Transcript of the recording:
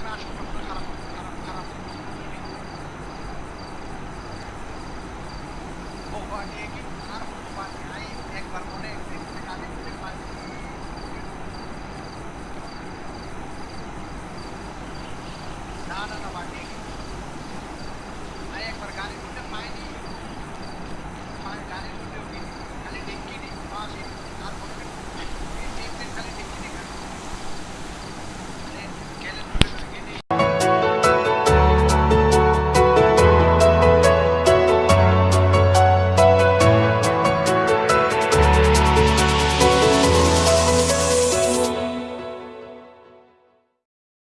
Oh, Nicky.